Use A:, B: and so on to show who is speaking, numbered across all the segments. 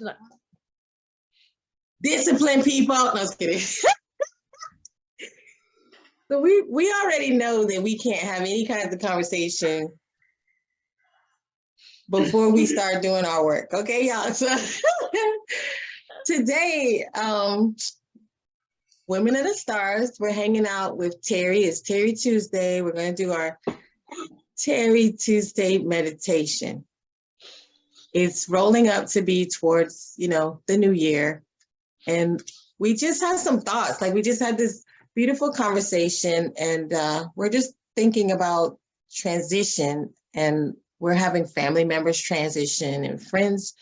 A: Not,
B: discipline people. No, I was kidding. so we we already know that we can't have any kind of conversation before we start doing our work. Okay, y'all. So today, um, Women of the Stars, we're hanging out with Terry. It's Terry Tuesday. We're going to do our Terry Tuesday meditation. It's rolling up to be towards, you know, the new year. And we just had some thoughts, like we just had this beautiful conversation and uh, we're just thinking about transition and we're having family members transition and friends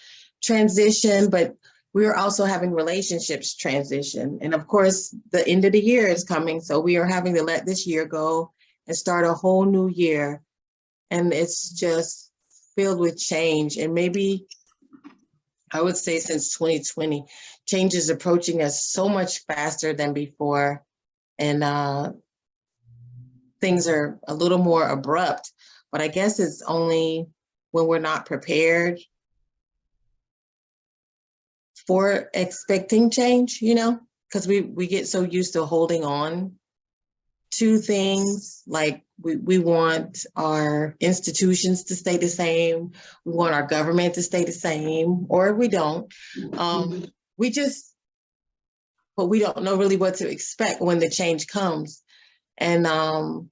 B: transition, but we are also having relationships transition. And of course, the end of the year is coming. So we are having to let this year go and start a whole new year. And it's just filled with change. And maybe I would say since 2020, change is approaching us so much faster than before. And uh, things are a little more abrupt, but I guess it's only when we're not prepared for expecting change, you know, because we, we get so used to holding on to things like we, we want our institutions to stay the same. We want our government to stay the same, or we don't. Um, we just, but we don't know really what to expect when the change comes. And um,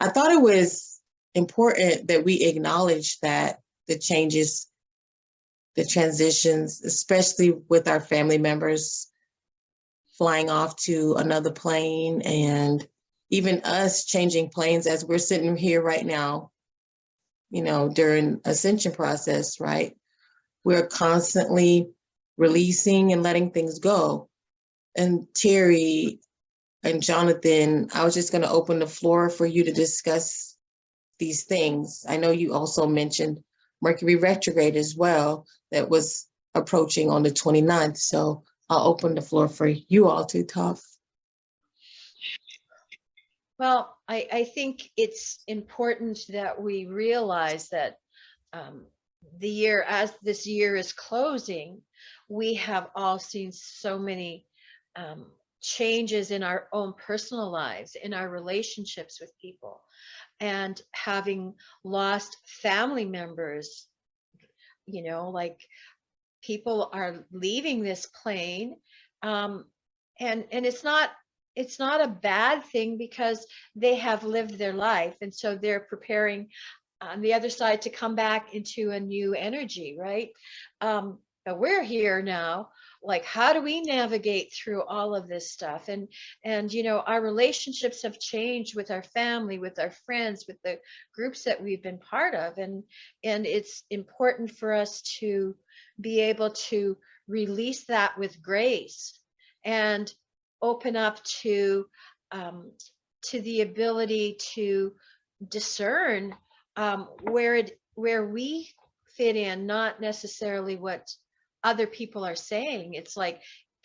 B: I thought it was important that we acknowledge that the changes, the transitions, especially with our family members flying off to another plane and even us changing planes as we're sitting here right now, you know, during ascension process, right? We're constantly releasing and letting things go. And Terry and Jonathan, I was just gonna open the floor for you to discuss these things. I know you also mentioned Mercury retrograde as well, that was approaching on the 29th. So I'll open the floor for you all to talk.
A: Well, I, I think it's important that we realize that um, the year, as this year is closing, we have all seen so many um, changes in our own personal lives, in our relationships with people, and having lost family members, you know, like people are leaving this plane. Um, and, and it's not it's not a bad thing because they have lived their life. And so they're preparing on the other side to come back into a new energy right? Um but we're here now. Like how do we navigate through all of this stuff? And and you know our relationships have changed with our family with our friends with the groups that we've been part of. And and it's important for us to be able to release that with grace. And open up to um, to the ability to discern um, where it where we fit in, not necessarily what other people are saying. It's like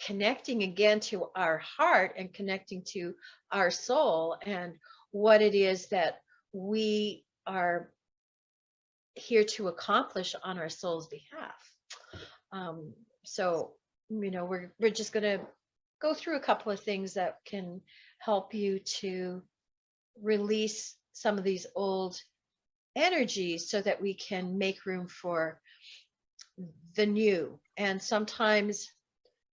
A: connecting again to our heart and connecting to our soul and what it is that we are here to accomplish on our soul's behalf. Um, so, you know, we're we're just gonna go through a couple of things that can help you to release some of these old energies so that we can make room for the new. And sometimes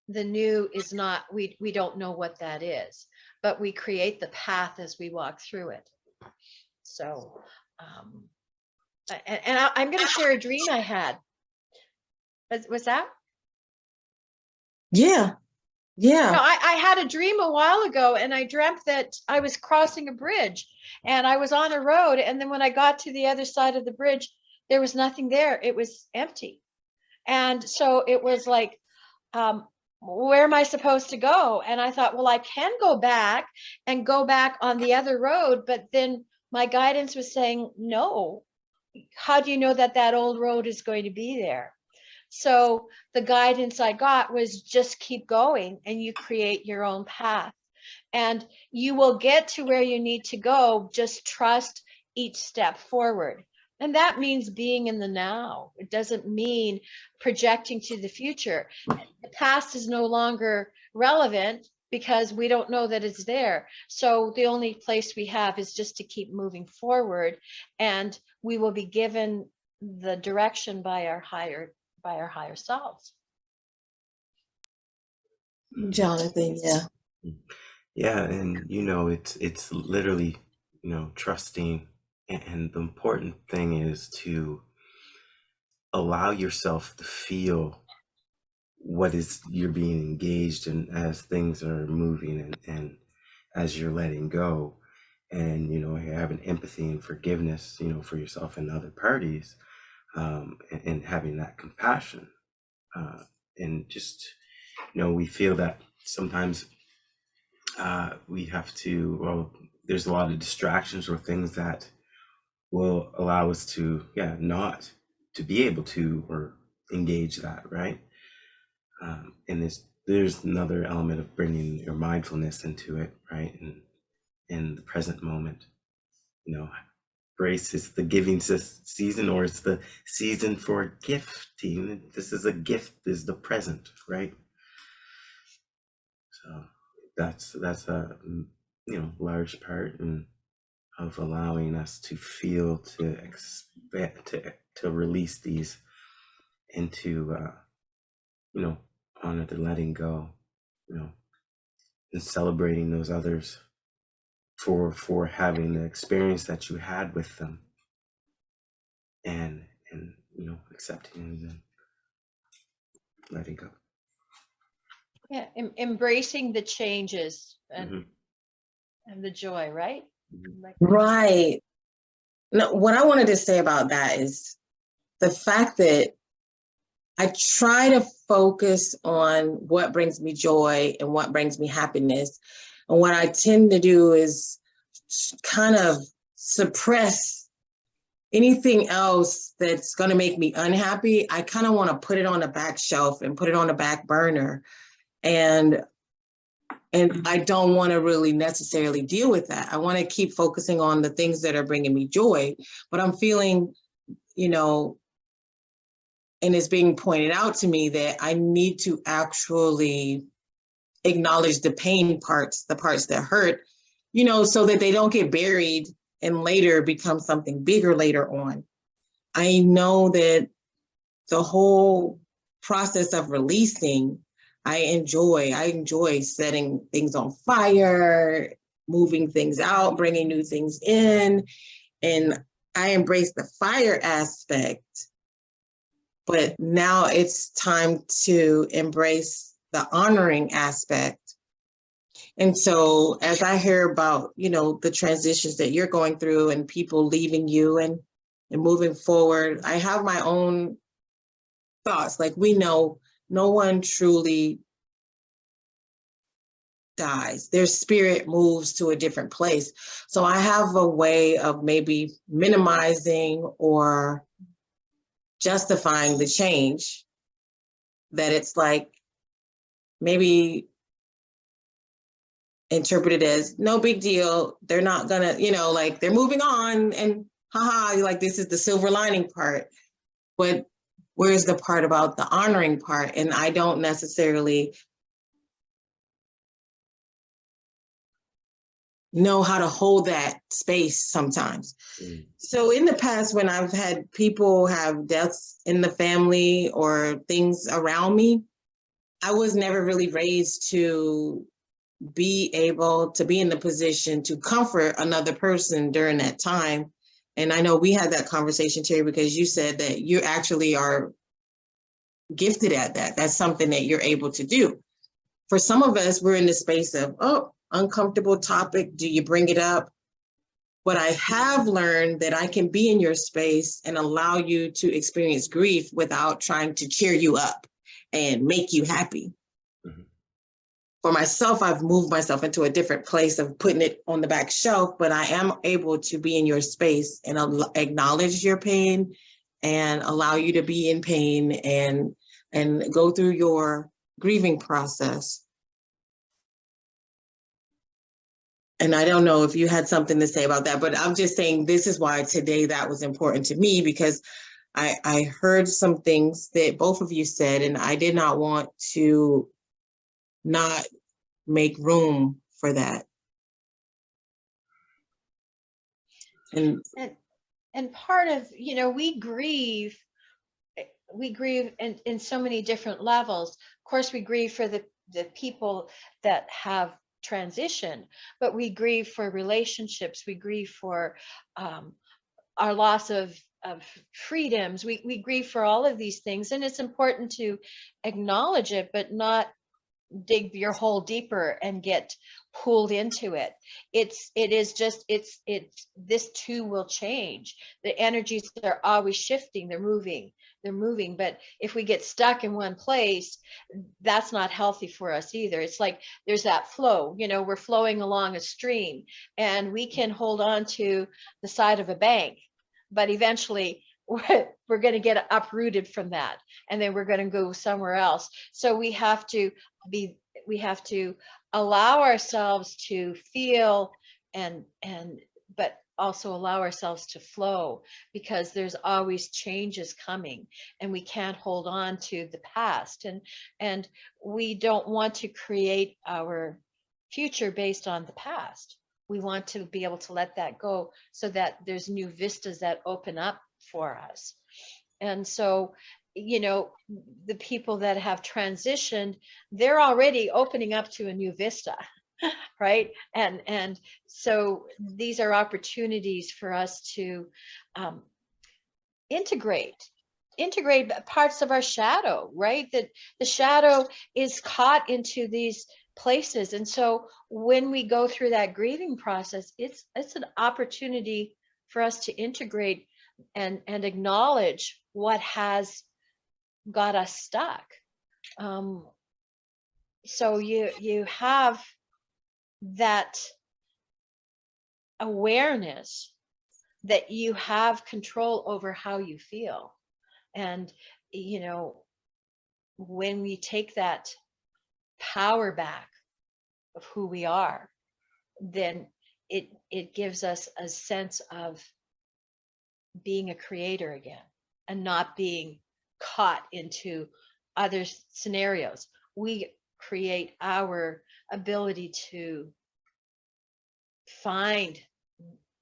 A: the new is not, we, we don't know what that is, but we create the path as we walk through it. So, um, and, and I, I'm going to share a dream I had. Was, was that?
B: Yeah, yeah.
A: No, I, I had a dream a while ago and I dreamt that I was crossing a bridge and I was on a road. And then when I got to the other side of the bridge, there was nothing there. It was empty. And so it was like, um, where am I supposed to go? And I thought, well, I can go back and go back on the other road. But then my guidance was saying, no, how do you know that that old road is going to be there? So the guidance I got was just keep going and you create your own path. And you will get to where you need to go. Just trust each step forward. And that means being in the now. It doesn't mean projecting to the future. The past is no longer relevant because we don't know that it's there. So the only place we have is just to keep moving forward and we will be given the direction by our higher, by our higher selves.
B: Jonathan, yeah.
C: Yeah, and you know, it's it's literally, you know, trusting and, and the important thing is to allow yourself to feel what is you're being engaged in as things are moving and, and as you're letting go and you know you're having empathy and forgiveness you know for yourself and other parties um, and, and having that compassion uh, and just you know we feel that sometimes uh, we have to well there's a lot of distractions or things that will allow us to yeah not to be able to or engage that right? Um, and there's there's another element of bringing your mindfulness into it right? And in the present moment you know grace is the giving season or it's the season for gifting. This is a gift is the present right? So that's that's a mm, you know large part in, of allowing us to feel to expect to to release these into uh you know honor the letting go you know and celebrating those others for for having the experience that you had with them and and you know accepting and then letting go
A: Yeah, em- embracing the changes and,
C: Mhm.
A: and the joy, right?
C: Mhm.
A: Like-
B: Right. No, what I wanted to say about that is the fact that I try to focus on what brings me joy and what brings me happiness. And what I tend to do is kind of suppress anything else that's going to make me unhappy. I kind of want to put it on the back shelf and put it on the back burner. And and I don't want to really necessarily deal with that. I want to keep focusing on the things that are bringing me joy, but I'm feeling, you know, and it's being pointed out to me that I need to actually acknowledge the pain parts, the parts that hurt, you know, so that they don't get buried and later become something bigger later on. I know that the whole process of releasing I enjoy. I enjoy setting things on fire, moving things out, bringing new things in. And I embrace the fire aspect. But now it's time to embrace the honoring aspect. And so as I hear about, you know, the transitions that you're going through and people leaving you and, and moving forward, I have my own thoughts. Like we know no one truly dies. Their spirit moves to a different place. So I have a way of maybe minimizing or justifying the change that it's like maybe interpreted as no big deal. They're not gonna, you know, like they're moving on and haha, like this is the silver lining part. But where's the part about the honoring part? And I don't necessarily know how to hold that space sometimes.
C: Mm.
B: So in the past, when I've had people have deaths in the family or things around me, I was never really raised to be able to be in the position to comfort another person during that time. And I know we had that conversation, Terry, because you said that you actually are gifted at that. That's something that you're able to do. For some of us, we're in the space of, oh, uncomfortable topic. Do you bring it up? But I have learned that I can be in your space and allow you to experience grief without trying to cheer you up and make you happy.
C: Mhm.
B: For myself, I've moved myself into a different place of putting it on the back shelf, but I am able to be in your space and acknowledge your pain and allow you to be in pain and and go through your grieving process. and I don't know if you had something to say about that, but I'm just saying this is why today that was important to me because I, I heard some things that both of you said, and I did not want to not make room for that. And
A: And, and part of, you know, we grieve, we grieve in, in so many different levels. Of course, we grieve for the, the people that have transitioned, but we grieve for relationships, we grieve for um, our loss of, of freedoms, we, we grieve for all of these things. And it's important to acknowledge it, but not dig your hole deeper and get pulled into it. It's it is just it's it's this too will change. The energies are always shifting they're moving they're moving but if we get stuck in one place that's not healthy for us either. It's like there's that flow you know we're flowing along a stream and we can hold on to the side of a bank but eventually we're, going to get uprooted from that and then we're going to go somewhere else. So we have to be we have to allow ourselves to feel and and but also allow ourselves to flow because there's always changes coming and we can't hold on to the past and and we don't want to create our future based on the past we want to be able to let that go so that there's new vistas that open up for us. And so you know the people that have transitioned they're already opening up to a new vista right? And and so these are opportunities for us to um, integrate integrate parts of our shadow right? That the shadow is caught into these places and so when we go through that grieving process it's it's an opportunity for us to integrate and and acknowledge what has got us stuck. Um, so you you have that awareness that you have control over how you feel. And, you know, when we take that power back of who we are, then it it gives us a sense of being a creator again and not being caught into other scenarios. We create our ability to find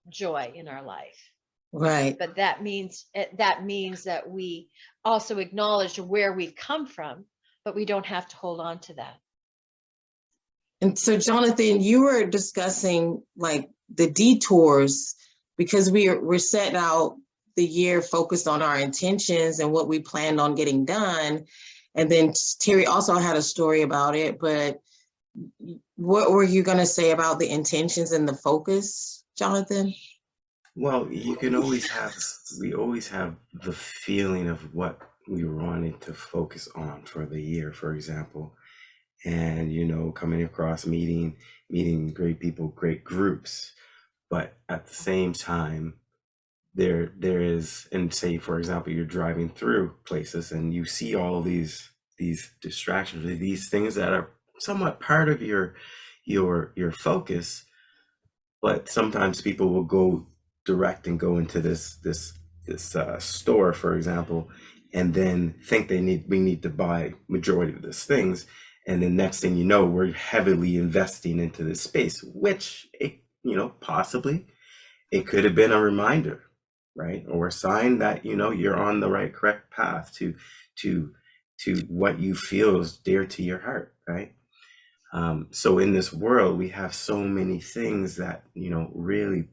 A: joy in our life.
B: right,
A: But that means eh, that means that we also acknowledge where we've come from, but we don't have to hold on to that.
B: And so Jonathan, you were discussing like the detours because we are, we're setting out the year focused on our intentions and what we planned on getting done. And then Terry also had a story about it, but what were you gonna say about the intentions and the focus, Jonathan?
C: Well, you can always have, we always have the feeling of what we wanted to focus on for the year, for example. And, you know, coming across meeting, meeting great people, great groups. But at the same time, there there is, and say, for example, you're driving through places and you see all these these distractions, these things that are somewhat part of your your your focus, but sometimes people will go direct and go into this this this uh, store, for example, and then think they need we need to buy majority of these things, and the next thing you know, we're heavily investing into this space, which it you know possibly it could have been a reminder, right, or a sign that you know you're on the right correct path to to to what you feel is dear to your heart, right? Um, so in this world, we have so many things that you know really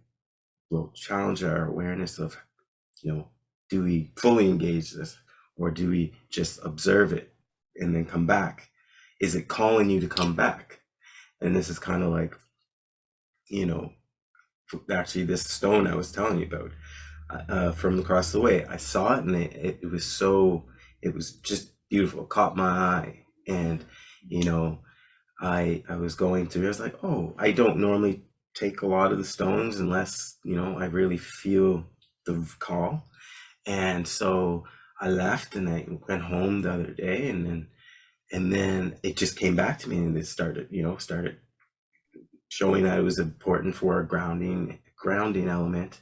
C: will challenge our awareness of, you know, do we fully engage this or do we just observe it and then come back? Is it calling you to come back? And this is kind of like, you know, actually this stone I was telling you about uh, from across the way. I saw it and it, it, it was so, it was just beautiful, caught my eye. And, you know, I I was going through, I was like, oh, I don't normally take a lot of the stones unless, you know, I really feel the call. And so I left and I went home the other day and then and then it just came back to me and it started, you know, started showing that it was important for a grounding grounding element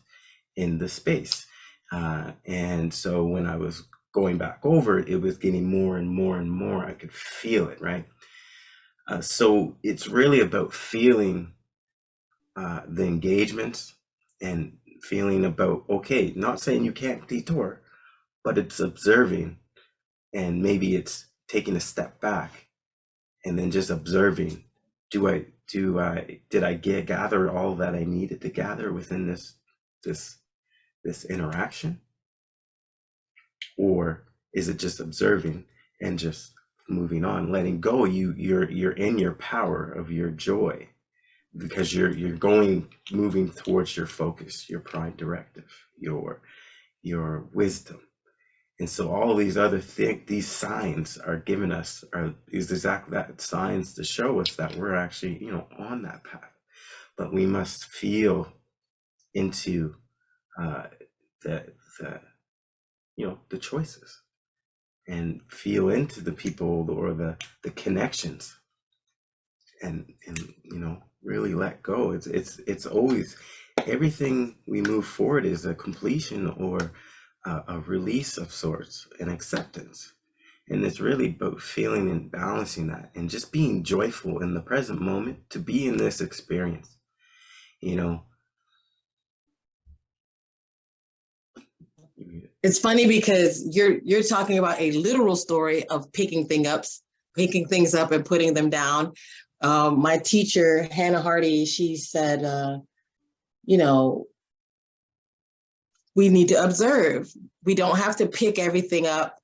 C: in the space. Uh, and so when I was going back over it, was getting more and more and more. I could feel it, right? Uh, so it's really about feeling uh, the engagements and feeling about, okay, not saying you can't detour, but it's observing and maybe it's taking a step back and then just observing do i do i did i get gather all that i needed to gather within this this this interaction? Or is it just observing and just moving on letting go you you're you're in your power of your joy because you're you're going moving towards your focus your prime directive your your wisdom and so all these other things these signs are giving us are these exact that signs to show us that we're actually you know on that path. But we must feel into uh the the you know the choices and feel into the people or the the connections and and you know really let go. It's it's it's always everything we move forward is a completion or a, a release of sorts an acceptance and it's really about feeling and balancing that and just being joyful in the present moment to be in this experience you know
B: It's funny because you're you're talking about a literal story of picking thing ups, picking things up and putting them down. Um, my teacher, Hannah Hardy, she said, uh, you know, we need to observe. We don't have to pick everything up.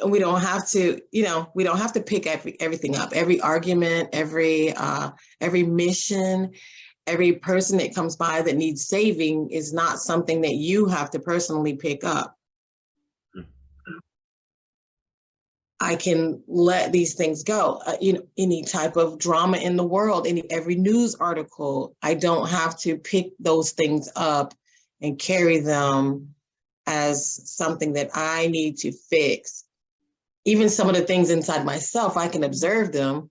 B: And we don't have to, you know, we don't have to pick every, everything up. Every argument, every uh, every mission, every person that comes by that needs saving is not something that you have to personally pick up. I can let these things go. Uh, you know, any type of drama in the world, any every news article, I don't have to pick those things up and carry them as something that I need to fix. Even some of the things inside myself, I can observe them,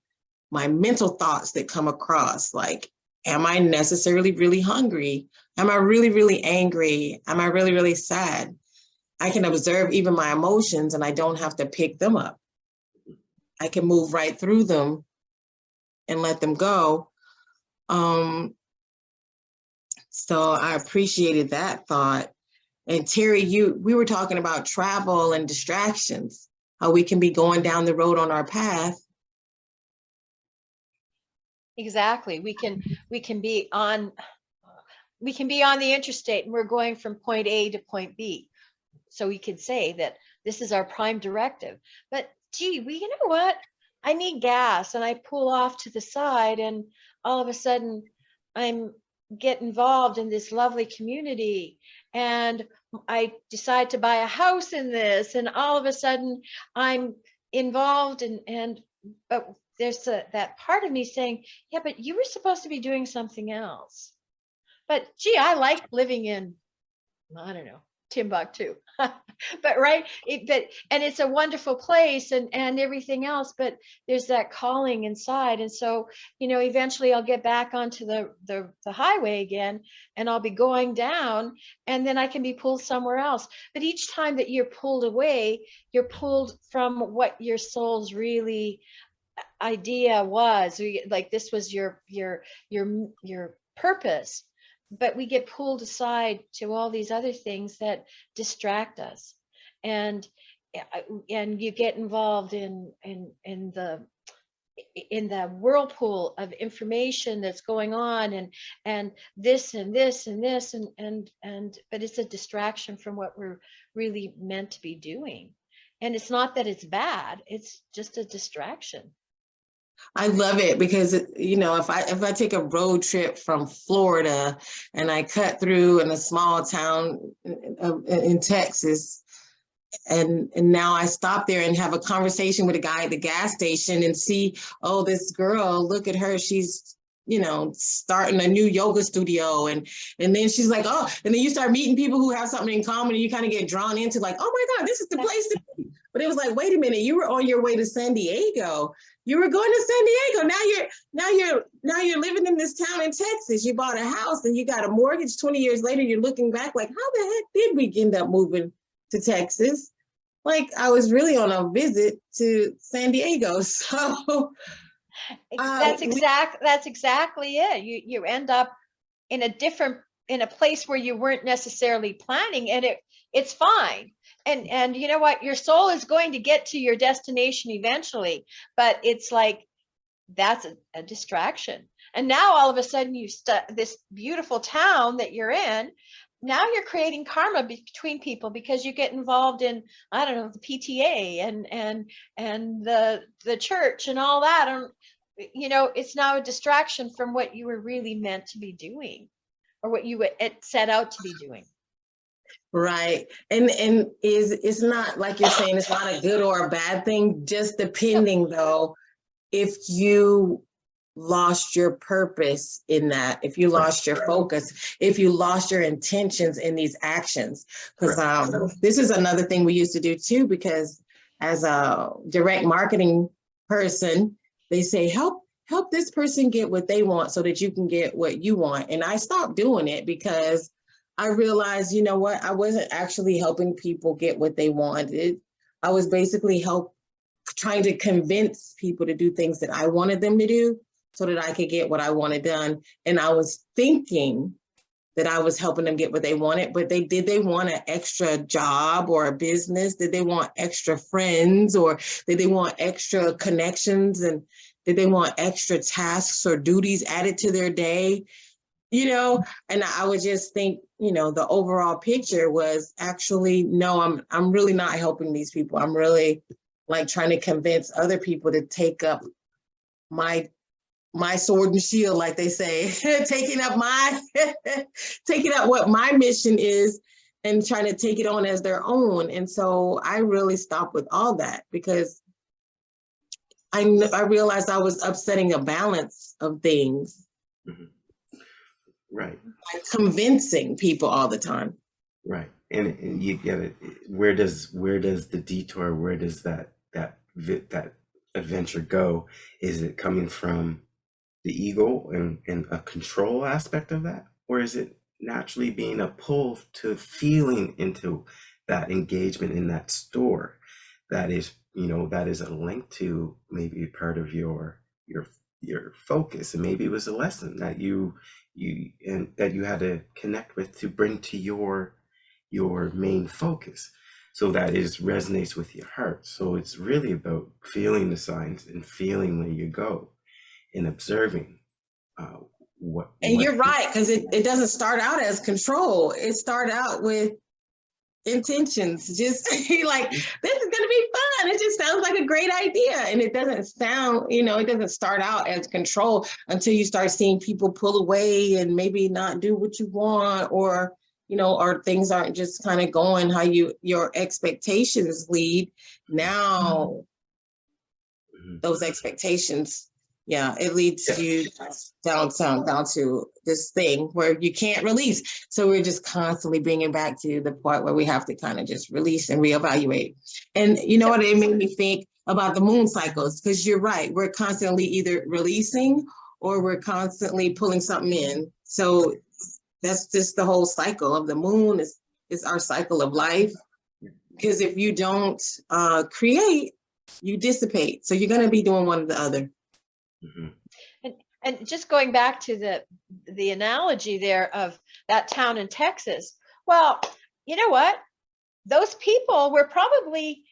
B: my mental thoughts that come across, like Am I necessarily really hungry? Am I really, really angry? Am I really, really sad? I can observe even my emotions and I don't have to pick them up. I can move right through them and let them go. Um, so I appreciated that thought. And Terry, you we were talking about travel and distractions, how we can be going down the road on our path
A: Exactly. We can, we can be on, we can be on the interstate and we're going from point A to point B. So we could say that this is our prime directive, but gee, we, you know what? I need gas and I pull off to the side and all of a sudden I'm get involved in this lovely community and I decide to buy a house in this and all of a sudden I'm involved and and but there's a, that part of me saying, yeah, but you were supposed to be doing something else. But gee, I like living in, I don't know, Timbuktu. but right, it, but and it's a wonderful place and and everything else. But there's that calling inside, and so you know, eventually I'll get back onto the the, the highway again, and I'll be going down, and then I can be pulled somewhere else. But each time that you're pulled away, you're pulled from what your soul's really uh, idea was like this was your your your your purpose but we get pulled aside to all these other things that distract us. And uh, and you get involved in in in the in the whirlpool of information that's going on and and this and this and this and and and but it's a distraction from what we're really meant to be doing. And it's not that it's bad it's just a distraction
B: I love it because you know if I if I take a road trip from Florida and I cut through in a small town in, in Texas and and now I stop there and have a conversation with a guy at the gas station and see oh this girl look at her she's you know, starting a new yoga studio and and then she's like, oh, and then you start meeting people who have something in common and you kind of get drawn into like, oh my God, this is the place to be. But it was like, wait a minute, you were on your way to San Diego. You were going to San Diego. Now you're now you're now you're living in this town in Texas. You bought a house and you got a mortgage 20 years later. You're looking back like, how the heck did we end up moving to Texas? Like I was really on a visit to San Diego. So Ah,
A: that's
B: we-
A: exact, that's exactly it. You, you end up in a different, in a place where you weren't necessarily planning and it, it's fine. And, and you know what? Your soul is going to get to your destination eventually, but it's like, that's a, a distraction. And now all of a sudden you stu this beautiful town that you're in, now you're creating karma be- between people because you get involved in, I don't know, the PTA and, and, and the, the church and all that. And you know, it's now a distraction from what you were really meant to be doing or what you it set out to be doing.
B: Right. And and is it's not like you're saying it's not a good or a bad thing, just depending though, if you lost your purpose in that, if you lost your focus, if you lost your intentions in these actions. Because um this is another thing we used to do too, because as a direct marketing person, they say help help this person get what they want so that you can get what you want. And I stopped doing it because I realized, you know what, I wasn't actually helping people get what they wanted. I was basically help trying to convince people to do things that I wanted them to do so that I could get what I wanted done. And I was thinking that I was helping them get what they wanted, but they did they want an extra job or a business? Did they want extra friends or did they want extra connections and did they want extra tasks or duties added to their day? You know, and I would just think, you know, the overall picture was actually, no, I'm I'm really not helping these people. I'm really like trying to convince other people to take up my my sword and shield, like they say, taking up my taking up what my mission is and trying to take it on as their own. And so I really stopped with all that because I I realized I was upsetting a balance of things mm-hmm.
C: Right.
B: by convincing people all the time.
C: Right. And, and you get it. Where does where does the detour? Where does that that that adventure go? Is it coming from the ego and, and a control aspect of that, or is it naturally being a pull to feeling into that engagement in that store? That is, you know, that is a link to maybe part of your your your focus, and maybe it was a lesson that you you and that you had to connect with to bring to your your main focus. So that is resonates with your heart. So it's really about feeling the signs and feeling where you go and observing uh, what
B: And
C: what
B: you're right, because it, it doesn't start out as control. It start out with intentions, just like, this is gonna be fun. It just sounds like a great idea. And it doesn't sound, you know, it doesn't start out as control until you start seeing people pull away and maybe not do what you want or, you know, or things aren't just kind of going how you, your expectations lead. Now,
C: Mhm.
B: those expectations, yeah, it leads you down, down, down to this thing where you can't release. So we're just constantly bringing back to the part where we have to kind of just release and reevaluate. And you know what, it made me think about the moon cycles, because you're right, we're constantly either releasing or we're constantly pulling something in. So that's just the whole cycle of the moon is, is our cycle of life. Because if you don't uh, create, you dissipate. So you're gonna be doing one or the other.
C: Mhm.
A: And just going back to the, the analogy there of that town in Texas, well, you know what? Those people were probably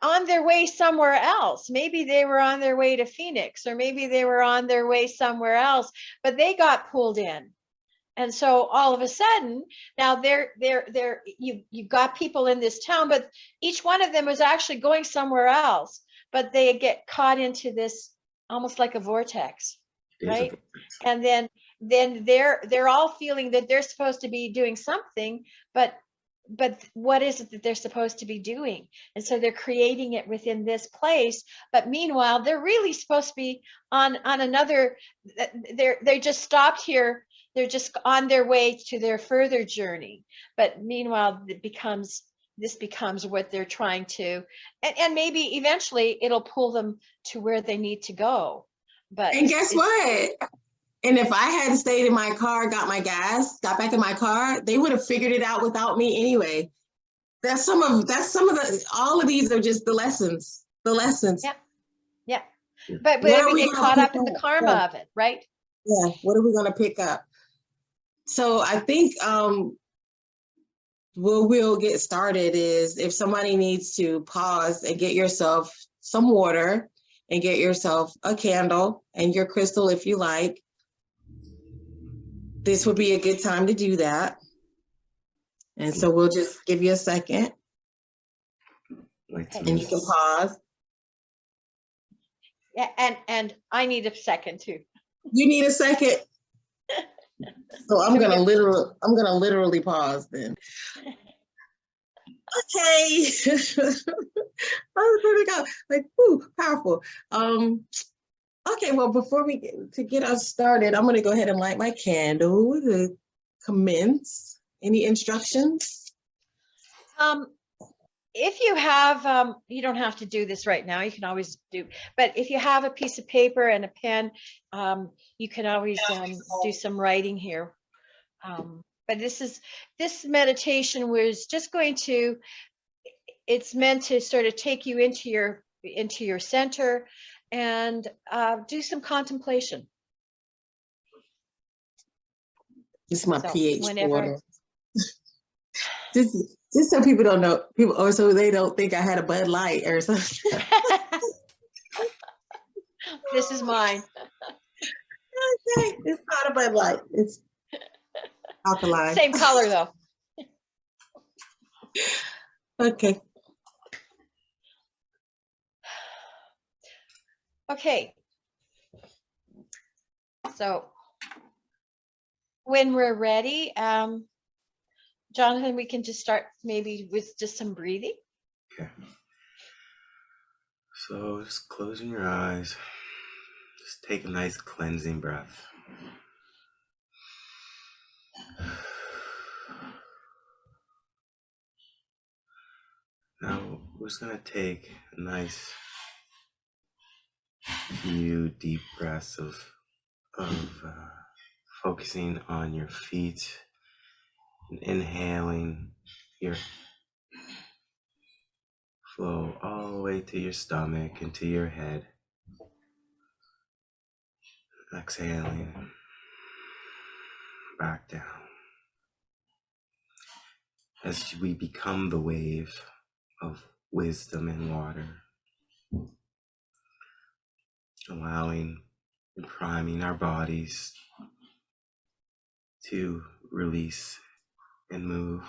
A: on their way somewhere else. Maybe they were on their way to Phoenix or maybe they were on their way somewhere else, but they got pulled in. And so all of a sudden, now they're, they're, they're, you, you've got people in this town, but each one of them was actually going somewhere else, but they get caught into this almost like a vortex
C: a
A: right?
C: vortex.
A: and then then they're they're all feeling that they're supposed to be doing something but but what is it that they're supposed to be doing? And so they're creating it within this place, but meanwhile, they're really supposed to be on, on another, they're, they just stopped here. They're just on their way to their further journey. But meanwhile, it becomes, this becomes what they're trying to, and, and maybe eventually it'll pull them to where they need to go. But.
B: And guess what? And if I hadn't stayed in my car, got my gas, got back in my car, they would have figured it out without me anyway. That's some of, that's some of the, all of these are just the lessons, the lessons.
A: Yeah. Yeah. But,
B: but
A: we get caught up in the karma
B: Yeah.
A: of it, right?
B: Yeah, what are we gonna pick up? So I think um what we'll get started is if somebody needs to pause and get yourself some water and get yourself a candle and your crystal if you like. This would be a good time to do that. And so we'll just give you a second
C: Like
B: and you can pause.
A: Yeah, and, and I need a second too.
B: You need a second? So I'm gonna literally, I'm gonna literally pause then. Okay. I was gonna go, like, whoo, powerful. Um, okay, well, before we get to get us started, I'm gonna go ahead and light my candle to commence. Any instructions?
A: Um, if you have, um, you don't have to do this right now, you can always do, but if you have a piece of paper and a pen, um, you can always, um, do some writing here. Um, but this is, this meditation was just going to, it's meant to sort of take you into your, into your center and, uh, do some contemplation.
B: This is my
A: So,
B: pH
A: whenever-
B: water. Just, just so people don't know, people, or so they don't think I had a Bud Light or something.
A: This is mine.
B: Okay, it's not a Bud Light, it's alkaline.
A: Same color though.
B: Okay,
A: Okay. So when we're ready, um, Jonathan, we can just start maybe with just some breathing.
C: Okay. So just closing your eyes. Just take a nice cleansing breath. Now we're just gonna take a nice few deep breaths of of uh, focusing on your feet and inhaling your flow all the way to your stomach and to your head. Exhaling back down. As we become the wave of wisdom and water, allowing and priming our bodies to release and move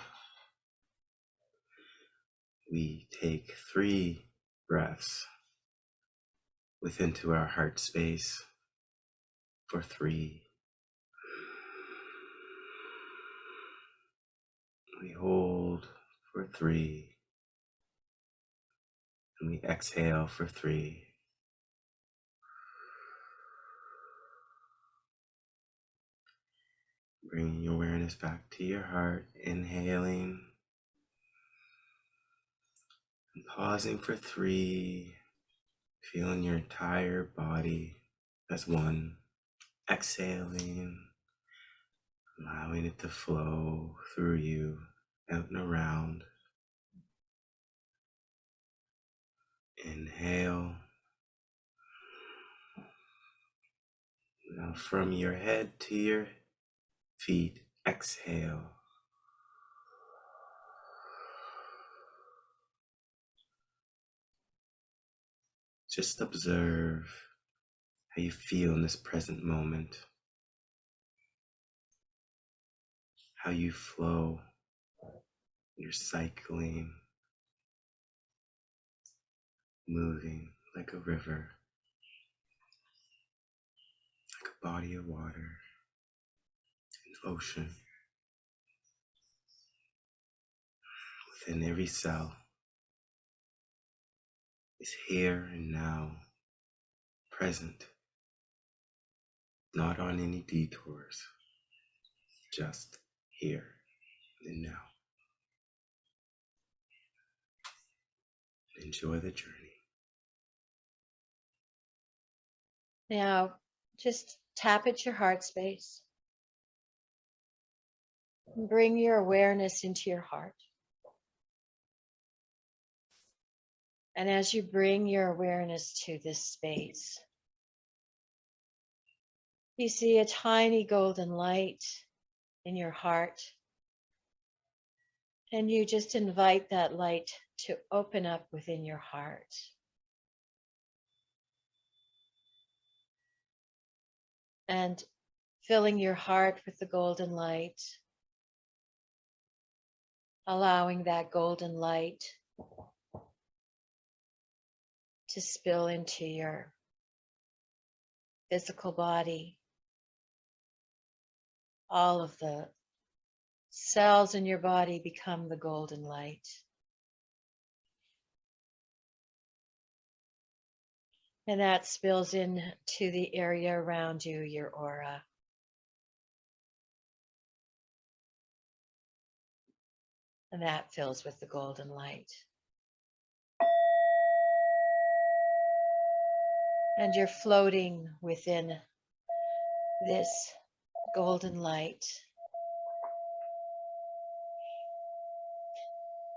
C: we take three breaths within to our heart space for three. We hold for three. And we exhale for three. Bringing your awareness back to your heart, inhaling. And pausing for three, feeling your entire body as one, exhaling, allowing it to flow through you, out and around. Inhale. Now, from your head to your feet, exhale. Just observe how you feel in this present moment, how you flow, you're cycling, moving like a river, like a body of water, ocean. within every cell is here and now, present, not on any detours, just here and now. Enjoy the journey.
A: Now, just tap at your heart space. Bring your awareness into your heart. And as you bring your awareness to this space, you see a tiny golden light in your heart. And you just invite that light to open up within your heart. And filling your heart with the golden light, allowing that golden light to spill into your physical body. All of the cells in your body become the golden light. And that spills into the area around you, your aura. And that fills with the golden light. And you're floating within this golden light.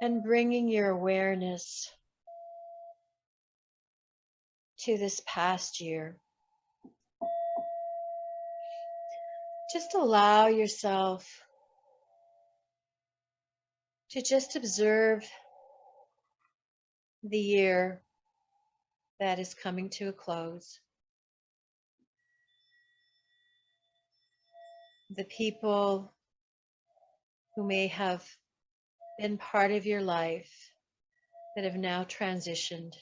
A: And bringing your awareness to this past year. Just allow yourself to just observe the year that is coming to a close. The people who may have been part of your life that have now transitioned,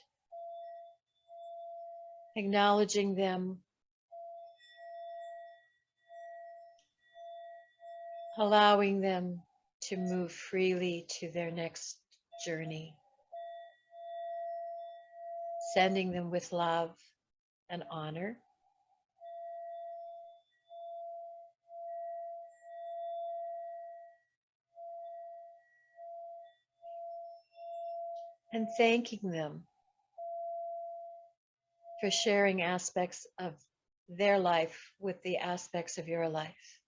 A: acknowledging them, allowing them to move freely to their next journey, sending them with love and honor. And thanking them for sharing aspects of their life with the aspects of your life.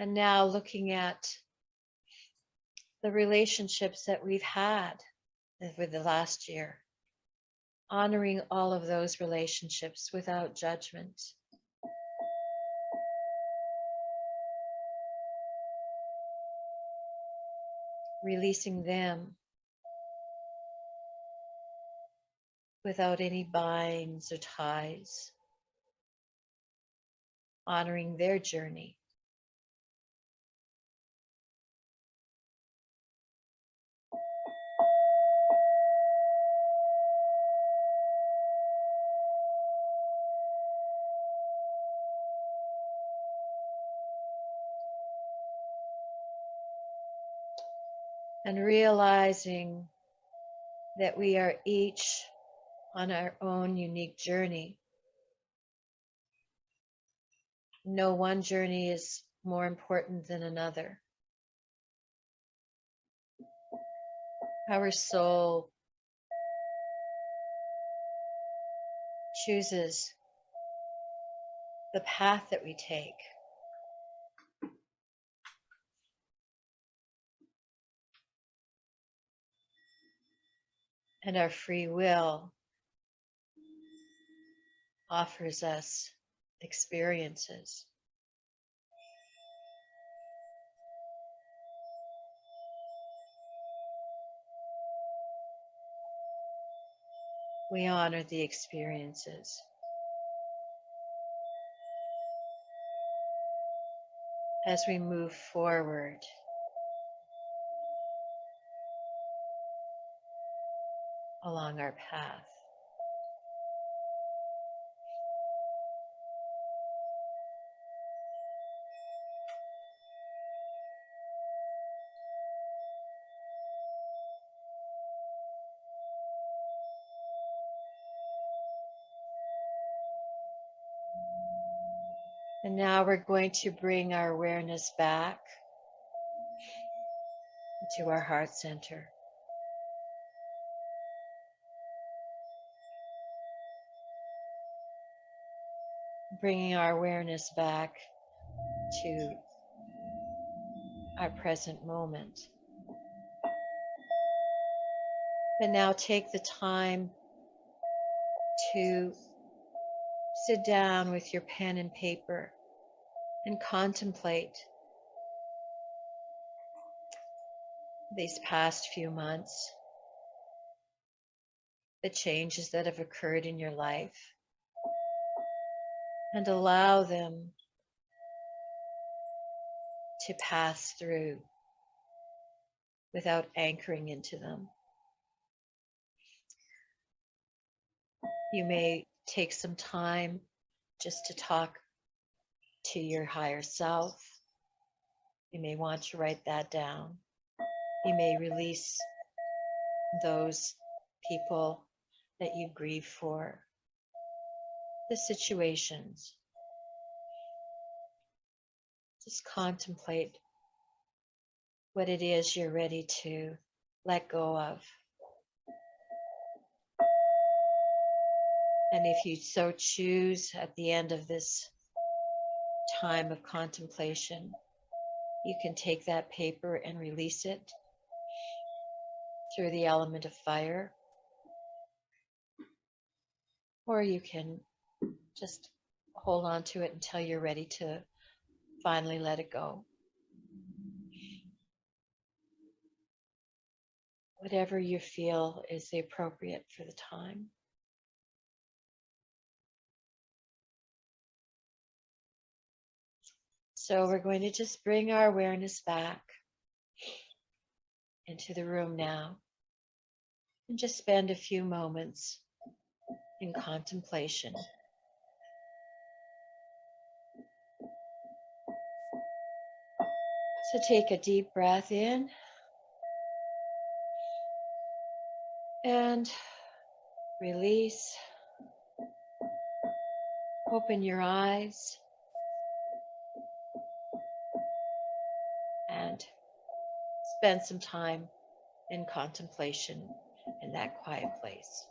A: And now looking at the relationships that we've had over the last year, honoring all of those relationships without judgment. Releasing them without any binds or ties, honoring their journey. And realizing that we are each on our own unique journey. No one journey is more important than another. Our soul chooses the path that we take. And our free will offers us experiences. We honor the experiences. As we move forward along our path. And now we're going to bring our awareness back to our heart center. Bringing our awareness back to our present moment. And now take the time to sit down with your pen and paper and contemplate these past few months, the changes that have occurred in your life, and allow them to pass through without anchoring into them. You may take some time just to talk to your higher self. You may want to write that down. You may release those people that you grieve for, the situations. Just contemplate what it is you're ready to let go of. And if you so choose at the end of this time of contemplation, you can take that paper and release it through the element of fire. Or you can just hold on to it until you're ready to finally let it go. Whatever you feel is the appropriate for the time. So we're going to just bring our awareness back into the room now and just spend a few moments in contemplation. So take a deep breath in and release. Open your eyes. and spend some time in contemplation in that quiet place.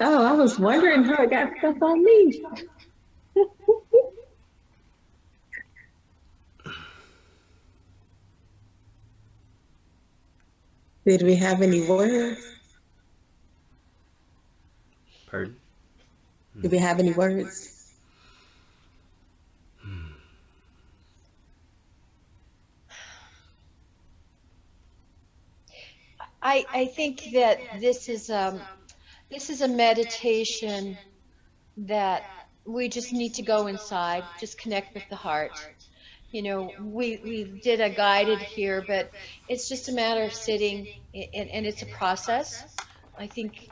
B: Oh, I was wondering how it got stuff on me. Did we have any words?
C: Pardon?
B: Did we have any words?
A: I, I think that this is, um, this is a meditation that we just need to go inside, just connect with the heart. You know, we, we did a guided here, but it's just a matter of sitting and, and it's a process. I think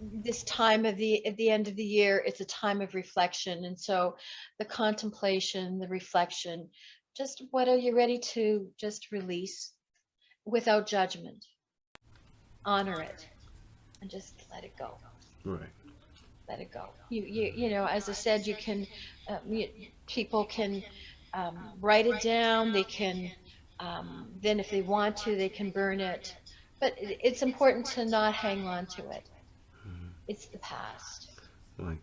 A: this time of the, at the end of the year, it's a time of reflection. And so the contemplation, the reflection, just what are you ready to just release without judgment? Honor it and just let it go
C: Right.
A: let it go you you you know as i said you can uh, you, people can um, write it down they can um, then if they want to they can burn it but it, it's important to not hang on to it
C: Mhm.
A: it's the past
C: Like,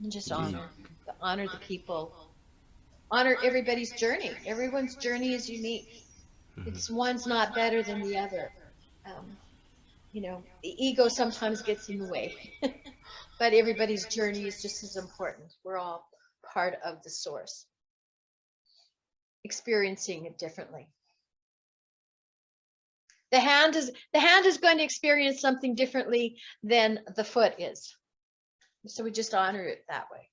A: and just
C: Yeah.
A: honor honor the people honor everybody's journey everyone's journey is unique
C: mhm.
A: it's one's not better than the other. Um, you know, the ego sometimes gets in the way, but everybody's journey is just as important. We're all part of the source, experiencing it differently. The hand is the hand is going to experience something differently than the foot is. So we just honor it that way.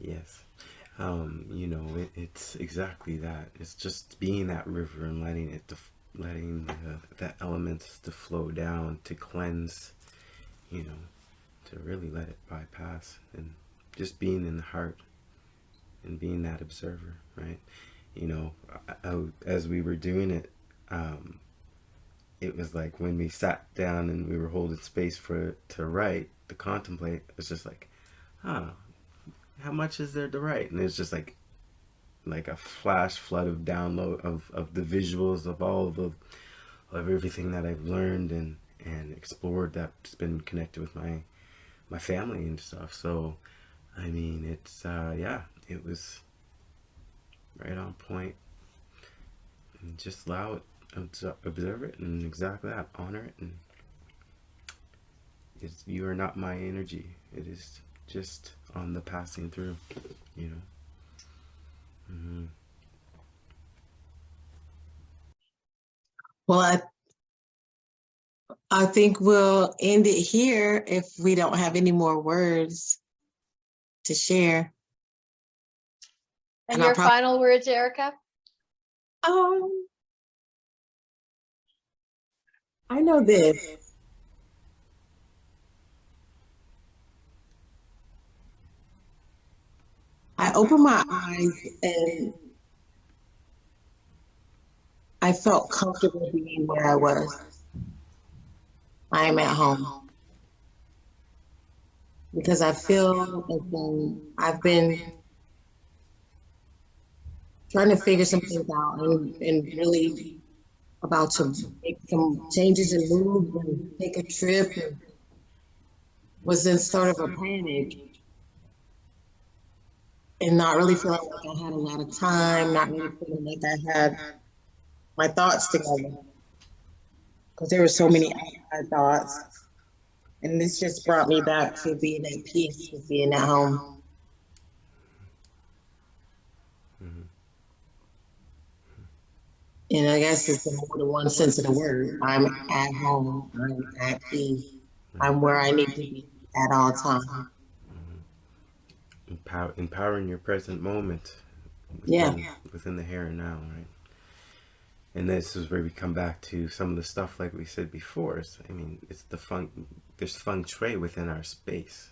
C: Yes. Um, you know, it, it's exactly that. It's just being that river and letting it, letting the, the elements to flow down, to cleanse, you know, to really let it bypass and just being in the heart and being that observer, right? You know, I, I, as we were doing it, um, it was like when we sat down and we were holding space for to write, to contemplate, it's just like, huh, how much is there to write? And it's just like like a flash flood of download of, of the visuals of all of the, of everything that I've learned and and explored that's been connected with my my family and stuff. So I mean it's uh yeah, it was right on point. And just allow it observe it and exactly that honor it and it's, you are not my energy it is just on the passing through you know hmm
B: Well, I, I think we'll end it here if we don't have any more words to share.
A: And
B: And
A: your final words, Erica?
B: Um, I know this. I opened my eyes and I felt comfortable being where I was. I am at home. Because I feel as though I've been trying to figure some things out and, and really about to make some changes and move and take a trip and was in sort of a panic and not really feeling like I had a lot of time, not really feeling like I had my thoughts together. Because there were so many outside thoughts. And this just brought me back to being at peace with being at home.
C: Mhm.
B: And I guess it's in more than one sense of the word. I'm at home. I'm at peace. I'm where I need to be at all times.
C: Empower, empowering your present moment
B: Yeah.
C: within, within the here and now right? And this is where we come back to some of the stuff like we said before it's, i mean it's the feng there's feng shui within our space.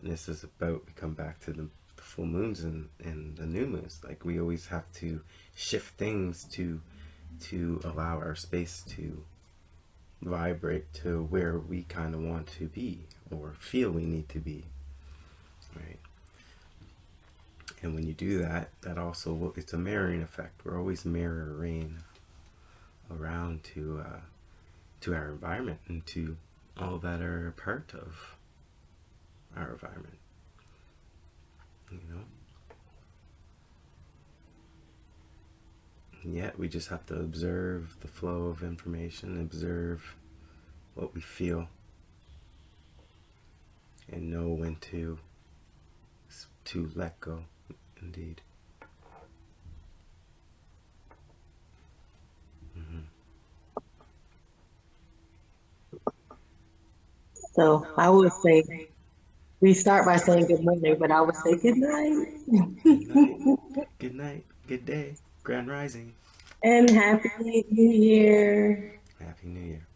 C: And this is about we come back to the, the full moons and and the new moons. Like we always have to shift things to to allow our space to vibrate to where we kind of want to be or feel we need to be right and when you do that, that also it's a mirroring effect. We're always mirroring around to uh, to our environment and to all that are part of our environment. You know. And yet we just have to observe the flow of information, observe what we feel, and know when to to let go. Indeed. Mm-hmm.
B: So I would say, we start by saying good morning, but I would say good night.
C: Good night. Good night. Good day. Grand Rising.
B: And happy new year.
C: Happy New Year.